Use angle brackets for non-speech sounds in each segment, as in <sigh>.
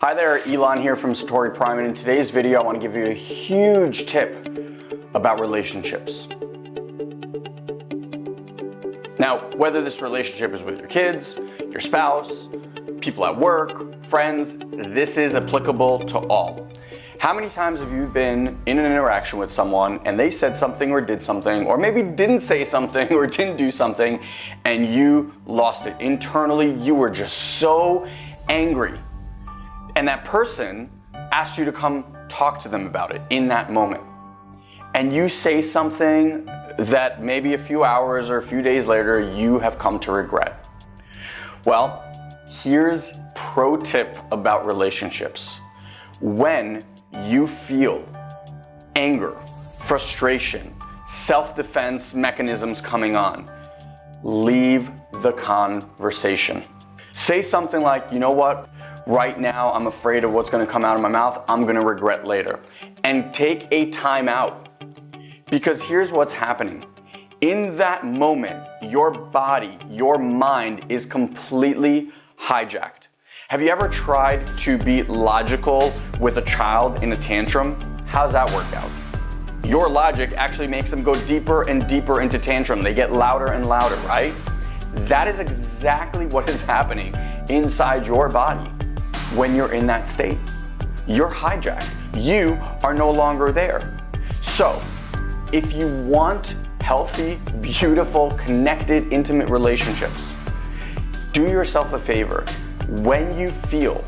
Hi there, Elon here from Satori Prime, and in today's video I want to give you a huge tip about relationships. Now, whether this relationship is with your kids, your spouse, people at work, friends, this is applicable to all. How many times have you been in an interaction with someone and they said something or did something, or maybe didn't say something or <laughs> didn't do something, and you lost it? Internally, you were just so angry and that person asks you to come talk to them about it in that moment. And you say something that maybe a few hours or a few days later you have come to regret. Well, here's pro tip about relationships. When you feel anger, frustration, self-defense mechanisms coming on, leave the conversation. Say something like, you know what, right now I'm afraid of what's gonna come out of my mouth, I'm gonna regret later. And take a time out. Because here's what's happening. In that moment, your body, your mind is completely hijacked. Have you ever tried to be logical with a child in a tantrum? How's that work out? Your logic actually makes them go deeper and deeper into tantrum. They get louder and louder, right? That is exactly what is happening inside your body when you're in that state. You're hijacked. You are no longer there. So, if you want healthy, beautiful, connected, intimate relationships, do yourself a favor. When you feel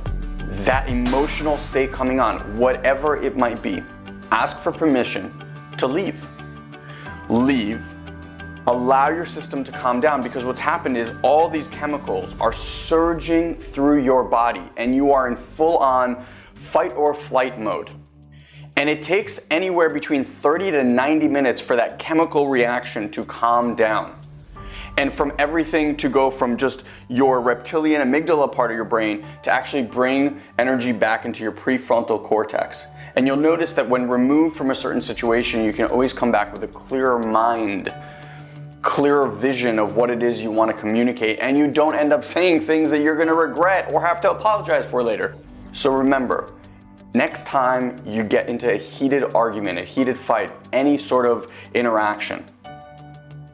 that emotional state coming on, whatever it might be, ask for permission to leave. Leave allow your system to calm down because what's happened is all these chemicals are surging through your body and you are in full on fight or flight mode. And it takes anywhere between 30 to 90 minutes for that chemical reaction to calm down. And from everything to go from just your reptilian amygdala part of your brain to actually bring energy back into your prefrontal cortex. And you'll notice that when removed from a certain situation, you can always come back with a clearer mind clearer vision of what it is you want to communicate and you don't end up saying things that you're going to regret or have to apologize for later. So remember, next time you get into a heated argument, a heated fight, any sort of interaction,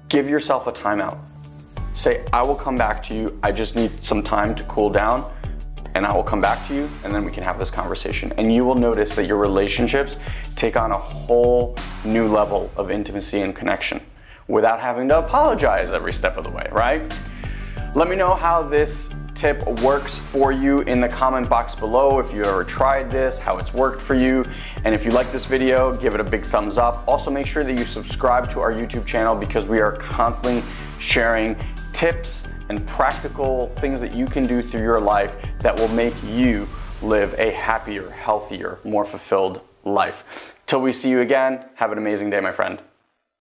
give yourself a timeout. Say, I will come back to you. I just need some time to cool down and I will come back to you and then we can have this conversation. And you will notice that your relationships take on a whole new level of intimacy and connection without having to apologize every step of the way, right? Let me know how this tip works for you in the comment box below if you ever tried this, how it's worked for you. And if you like this video, give it a big thumbs up. Also make sure that you subscribe to our YouTube channel because we are constantly sharing tips and practical things that you can do through your life that will make you live a happier, healthier, more fulfilled life. Till we see you again, have an amazing day, my friend.